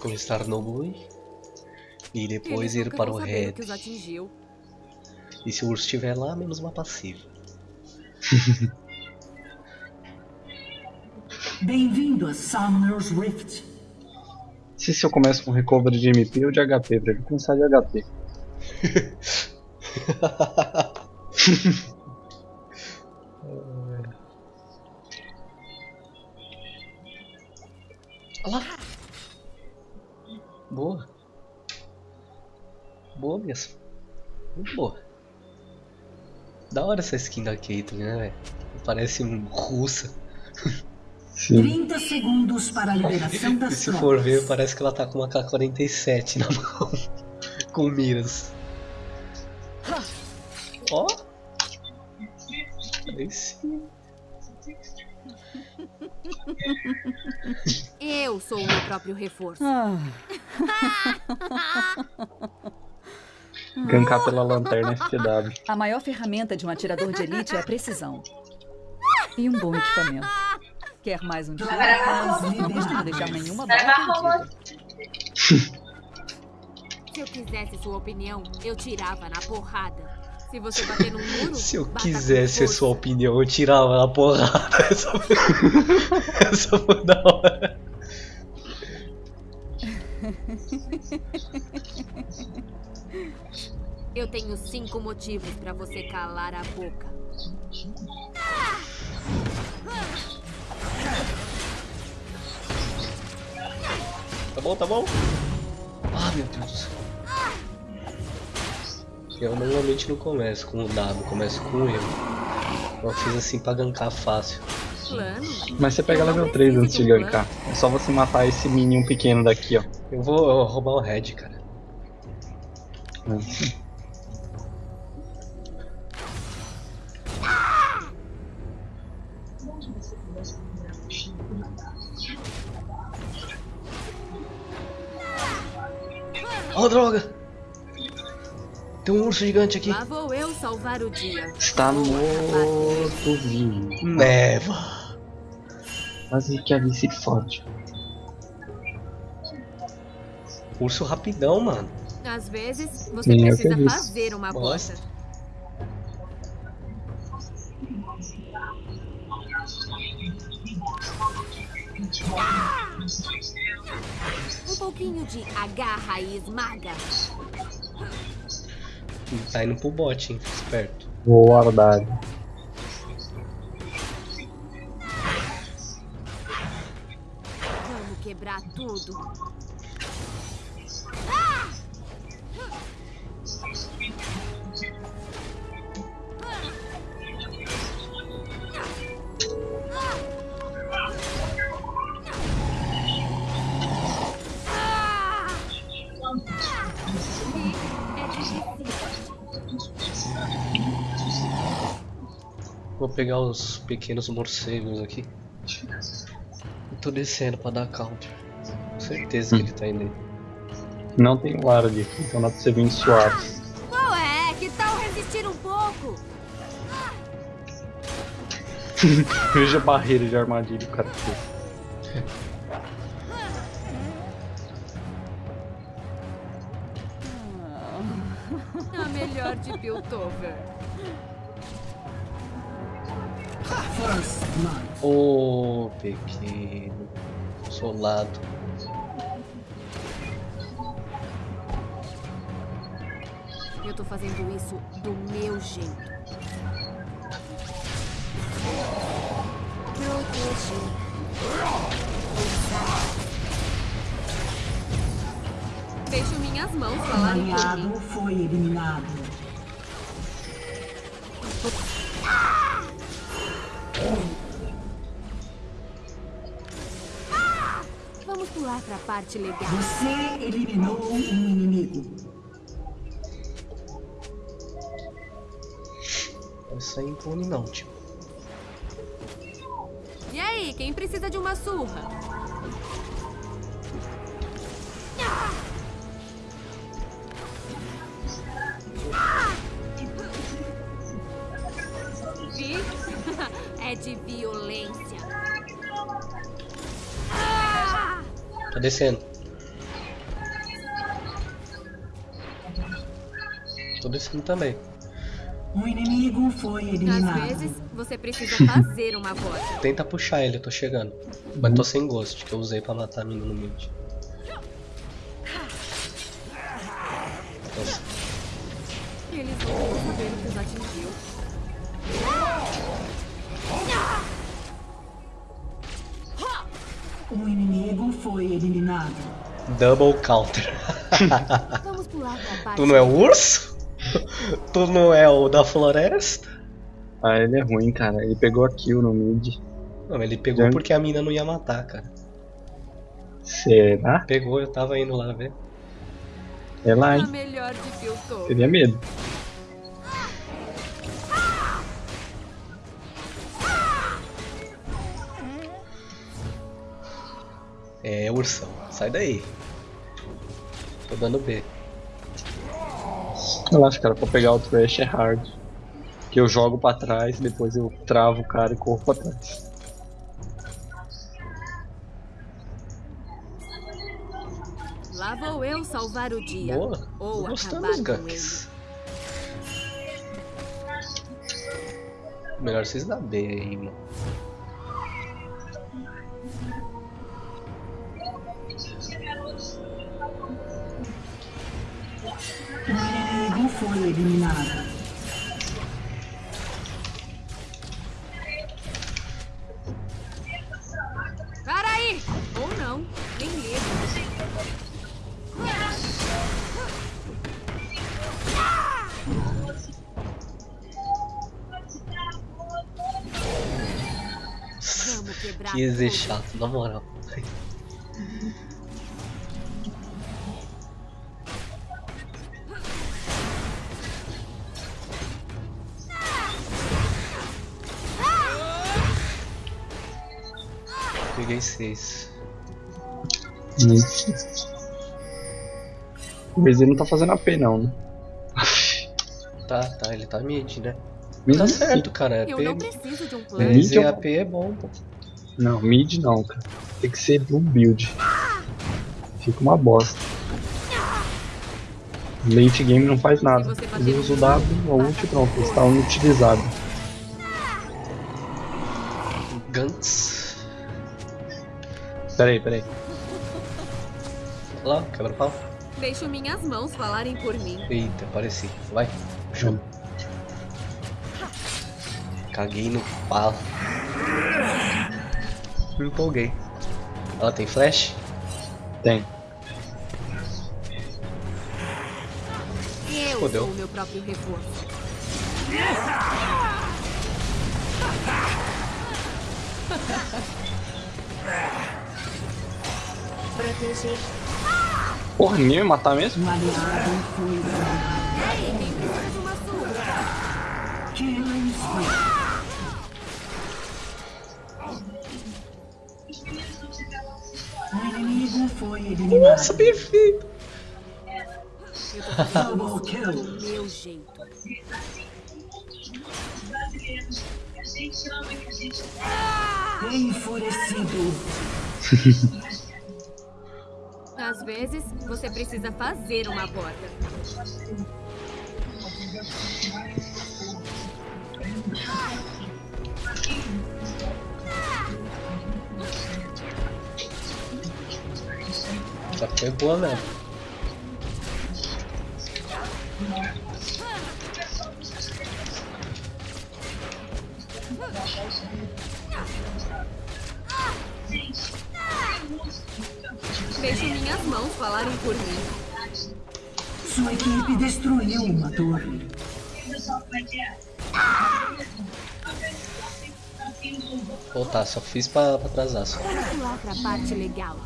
Começar no Blue e depois ir para o Red. E se o urso estiver lá, menos uma passiva. Bem-vindo a Summoner's Rift. Se, se eu começo com recovery de MP ou de HP, pra ele começar de HP. Olha lá. Boa. Boa mesmo. Muito boa. Da hora essa skin da Caitlyn, né, velho? Parece russa. Sim. 30 segundos para a liberação das E se for ver, parece que ela tá com uma K-47 na mão. com miras. Ó. Aí sim. Eu sou o meu próprio reforço. Ah. Gankar pela lanterna FTW. A maior ferramenta de um atirador de elite é a precisão. E um bom equipamento. Quer mais um tiro? Mas não deixar nenhuma bala perdida. Se eu quisesse sua opinião, eu tirava na porrada. Se você bater no muro, Se eu quisesse a sua opinião, eu tirava na porrada. Essa foi, Essa foi da hora. Eu tenho cinco motivos pra você calar a boca. Tá bom, tá bom? Ah, meu Deus do céu. Eu normalmente não começo com o dado, começo com o erro. Eu fiz assim pra gankar fácil. Mas você pega level 3 antes de gankar. É só você matar esse minion pequeno daqui, ó. Eu vou eu vou roubar o red, cara. Oh, droga! Tem um urso gigante aqui. Lá vou eu salvar o dia. Está morto vivo. Neva. Mas que a se fode. Urso rapidão, mano. Às vezes, você Sim, precisa fazer uma Nossa. aposta. Um pouquinho de agarra e esmaga. Tá indo pro bot, hein? Fica esperto. Vou guardar. Vamos quebrar tudo. Pegar os pequenos morcegos aqui. Eu tô descendo pra dar counter. Com certeza que ele tá indo aí. Não tem guarda, então dá pra você vir suave. Qual é? Que tal resistir um pouco? Veja a barreira de armadilha o cara fez. A melhor de Piltover. Ô, pequeno. Solado. Eu tô fazendo isso do meu jeito. Deixo minhas mãos falarem por mim. foi eliminado. Vamos pular pra parte legal. Você eliminou um inimigo. Vai sair impune não, tipo. E aí, quem precisa de uma surra? Descendo. Tô descendo também. Um inimigo foi Às eliminado. vezes, você precisa fazer uma voz. Tenta puxar ele, eu tô chegando. Mas tô sem ghost, que eu usei pra matar a mina no mid. Nossa, Eles vão saber o que os atingiu. Um inimigo foi eliminado. double counter. Vamos pular pra parte. tu não é o urso? tu não é o da floresta? Ah, ele é ruim, cara. Ele pegou a kill no mid. Não, ele pegou porque a mina não ia matar, cara. Será? Pegou, eu tava indo lá ver. É lá, A hein? Teria medo. É, ursão, sai daí. Tô dando B. Relaxa, cara. Pra pegar o trash é hard. Que eu jogo pra trás, depois eu travo o cara e corro pra trás. Lá vou eu salvar o dia. Boa. Ou Tô gostando acabar dos com ganks. Melhor vocês dar B aí, mano. Eliminado. Para aí! Ou não, nem quebrar Que tudo. chato, na moral. O Razer não tá fazendo AP não, né? Tá, tá, ele tá mid, né? Mid Tá certo, cara. AP, Eu não preciso de um plano. Mid Mas é AP é bom, pô. Não, mid não, cara. Tem que ser blue build. Fica uma bosta. Late game não faz nada. Ele usa o W, a ult e pronto, está inutilizado. Gantz. Peraí, peraí. Olha lá, quebra-pau. Deixo minhas mãos falarem por mim. Eita, apareci. Vai, jogo. Caguei no pau. Me empolguei. Ela tem flash? Tem. Eu Fodeu. sou o meu próprio reforço. Porra, ninguém vai matar mesmo? Um aliado foi. Ei, quem precisa de uma surra? Killing spree. Inimigo foi eliminado. Nossa, perfeito. Double kill. meu jeito. Enfurecido. Vezes, você precisa fazer uma porta. Essa foi boa mesmo. Deixo minhas mãos falarem por mim. Sua equipe destruiu uma torre. Pô, tá, só fiz pra, pra atrasar só. Vamos pular pra parte legal.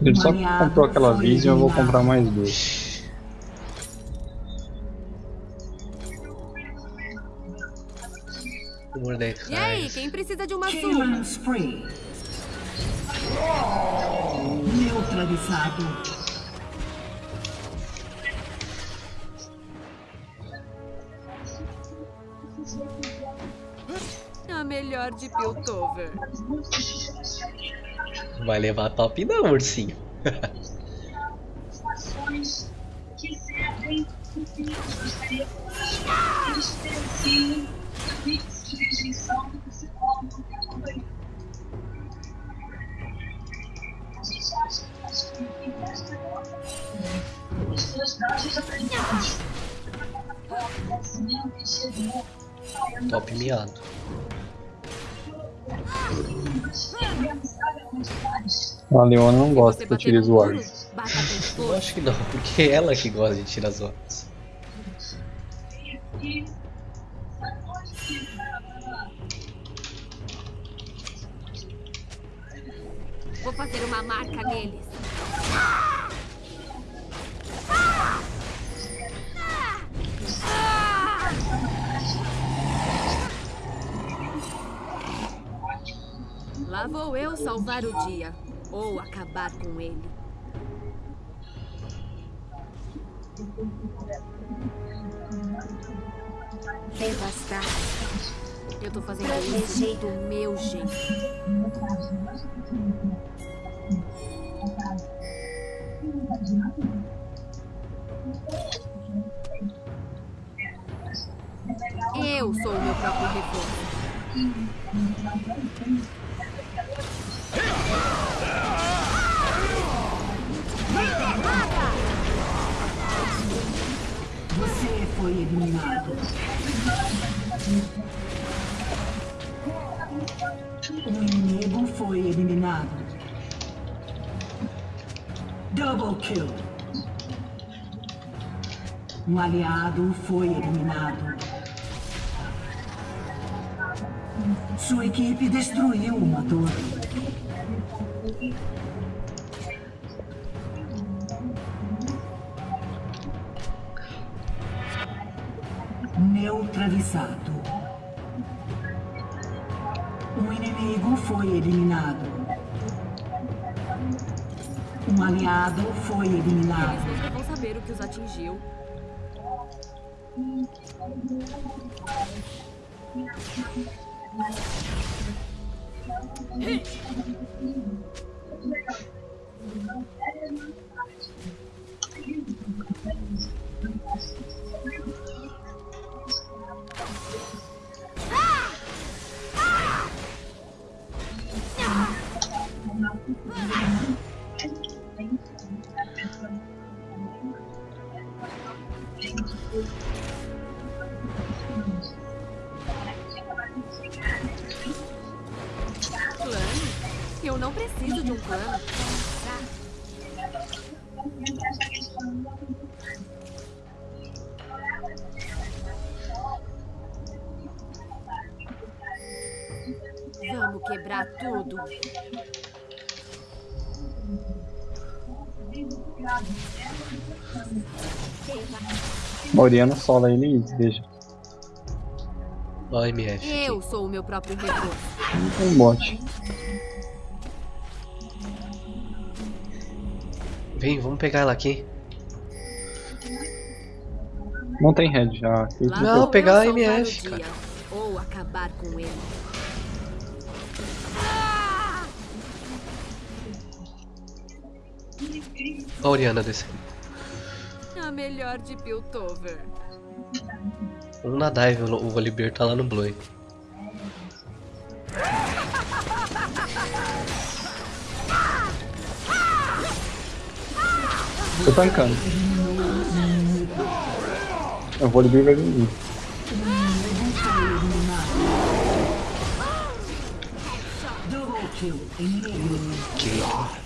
Ele só comprou aquela Vision, eu vou comprar mais duas. Quem precisa de uma surra? Killing spree. Neutralizado. A melhor de Piltover. Vai levar top não, ursinho. que servem gostaria que eles diferenciem Miado. A Leona não gosta que eu tire com Eu acho que não, porque é ela que gosta de tirar as. Vou fazer uma marca neles. Lá vou eu salvar o dia. Ou acabar com ele. Devastar. Eu tô fazendo isso do meu jeito. Eu sou o meu próprio reforço. O inimigo foi eliminado. Double kill. Um aliado foi eliminado. Sua equipe destruiu uma torre. Neutralizado. Inimigo foi eliminado. Um aliado foi Eles eliminado. nunca vão saber o que os atingiu. Plano? Eu não preciso de um plano. Oriana sola ele e veja. Ó, MF. Eu sou o meu próprio. Não tem bot. Vem, vamos pegar ela aqui. Não tem head já. Lá Não, vou eu pegar a MF, o dia, Ou acabar com ele. A Oriana descendo. A melhor de Piltover. Um na dive, o o Volibear tá lá no Blue. Tô tancando. Eu vou liberar vai vir. Double kill.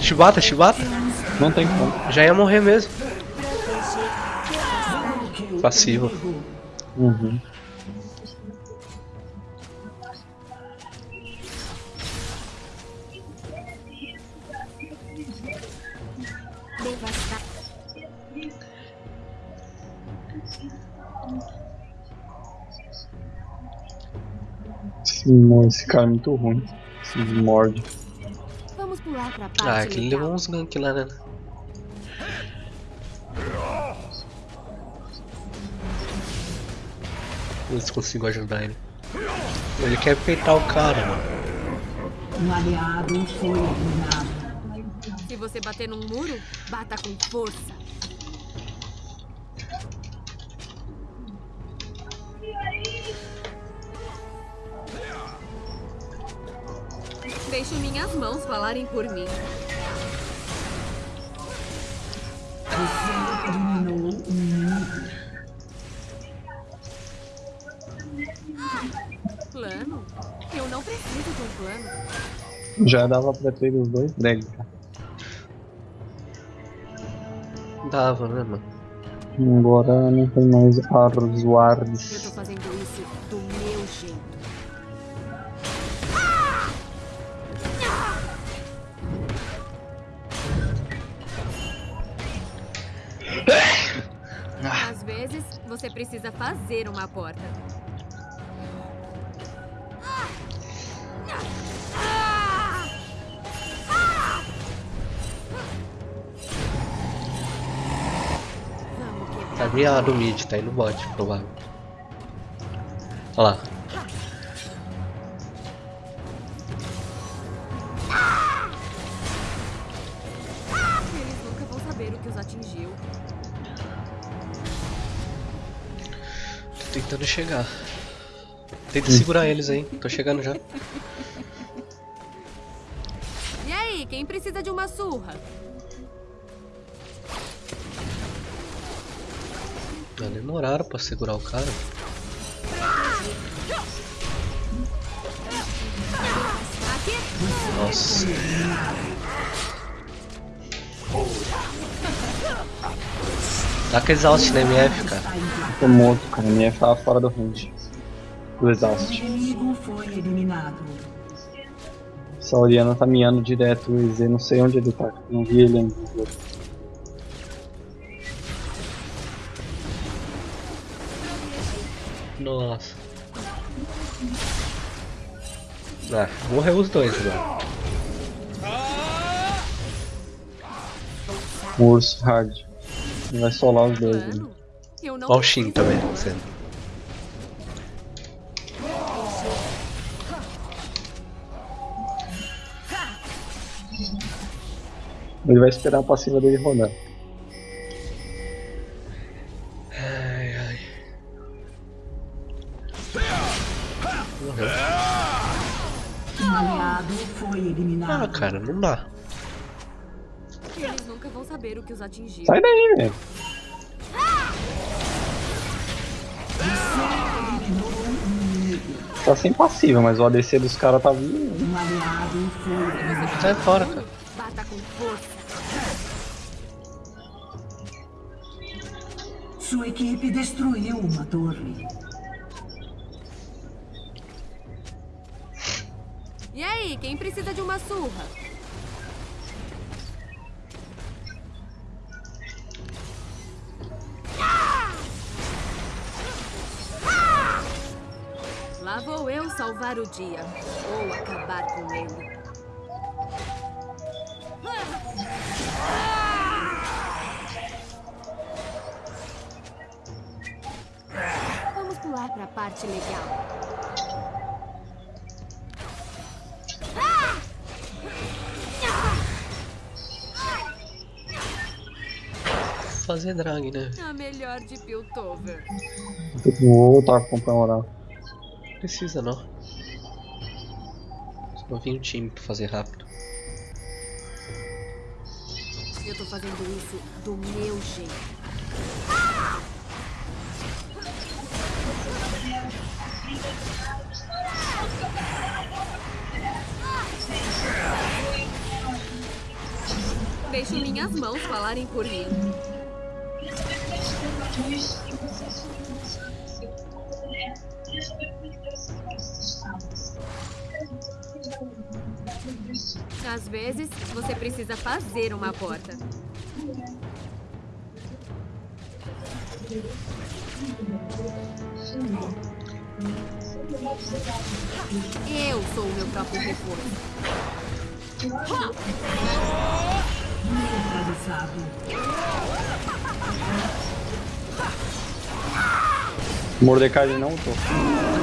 Chibata, Chibata. Não tem como. Já ia morrer mesmo. Passivo. Uhum. Esse, esse cara é muito ruim. Esse morde. Vamos pular pra parte Ah, aquele legal. levou uns gank lá, né? Ver se consigo ajudar ele. Ele quer peitar o cara, mano. Um aliado foi eliminado. Se você bater num muro, bata com força. Deixo minhas mãos falarem por mim. Você eliminou um inimigo. Plano? Eu não preciso de um plano. Já dava pra ter os dois drag. Dava, né, mano? Agora não tem mais Arzuardes. Fazer uma porta. Vamos quebrar. Tá miado o mid, tá indo bot, provável. Olha lá. Chegar. Tenta segurar eles aí, tô chegando já. E aí, quem precisa de uma surra? Ah, demoraram pra segurar o cara. Aqui? Nossa. Dá aquele exaust na MF, cara. Tô morto, cara. A minha tava fora do range. Do exaust. Essa Oriana tá miando direto o EZ, não sei onde ele tá. Não vi ele ainda. Nossa. Ah, morreu os dois agora. Urso hard. Ele vai solar os dois. né? Plano? Eu não Olha o Shin também. Ele vai esperar a passiva dele rodar. Ai, ai. Morreu. Aliado foi Ah, cara, não dá. Eles nunca vão saber o que os atingiu. Sai daí, velho. Tá sem passiva, mas o ADC dos caras tá vindo. Um. Sai fora, cara. Bata com força. Sua equipe destruiu uma torre. E aí, quem precisa de uma surra? Vou salvar o dia. Ou acabar com ele. Vamos pular pra parte legal. Fazer drag, né? A melhor de Piltover. Vou voltar a comprar oral. Precisa não. Só vir um time pra fazer rápido. Eu tô fazendo isso do meu jeito. Deixo minhas mãos falarem por mim. Às vezes, você precisa fazer uma porta. Eu sou o meu próprio reforço. Neutralizado. Mordecai não tô.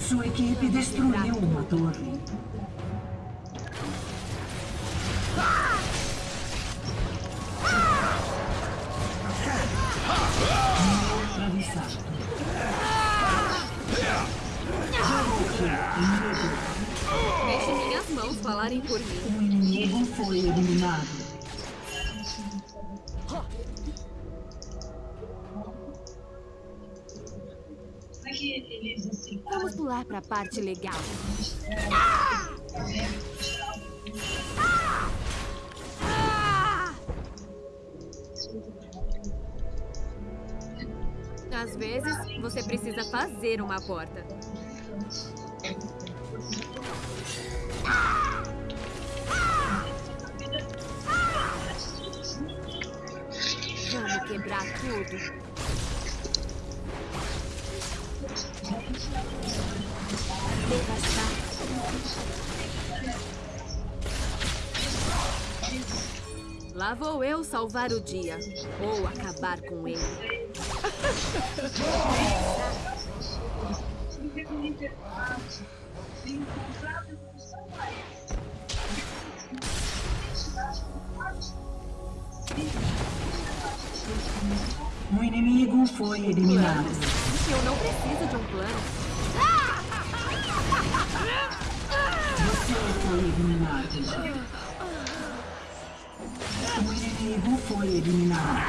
Sua equipe destruiu uma torre. Deixe minhas mãos falarem por mim. Inimigo foi eliminado. Vamos pular pra parte legal. Às vezes, você precisa fazer uma porta. Vamos quebrar tudo. Devastar. Lá vou eu salvar o dia. Ou acabar com ele. Significa um interface de encontrar a evolução a essa. Um inimigo foi eliminado. Eu não preciso de um plano. Você foi eliminado. Um inimigo foi eliminado.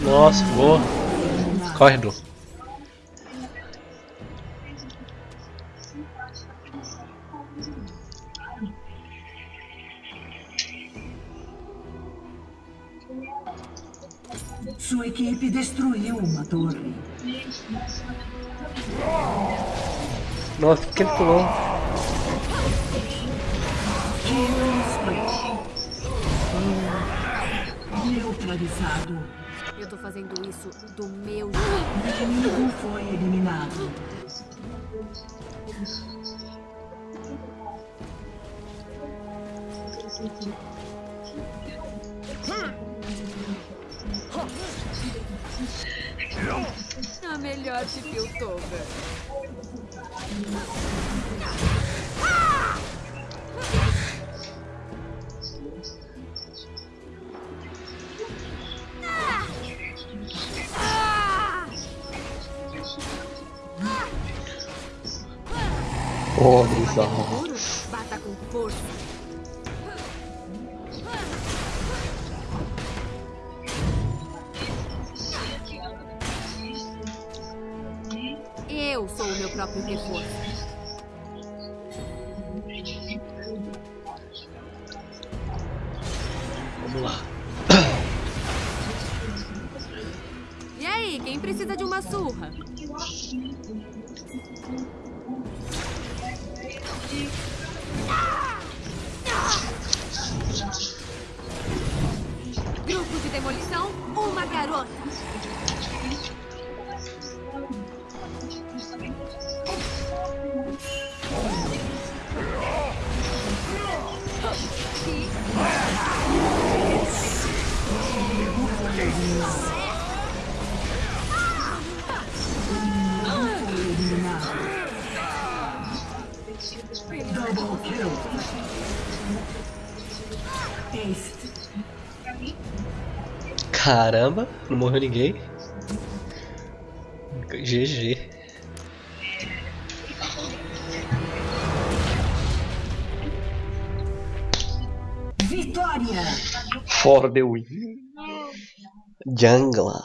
Nossa, boa. Corre, Blue. Sua equipe destruiu uma torre. Nossa, que ele pulou? Neutralizado. Eu tô fazendo isso do meu jeito. O inimigo foi eliminado. A melhor de. Oh, Bater bizarro. no muro, bata com força. Sou Caramba, não morreu ninguém. GG. Vitória! For the win. Jungla.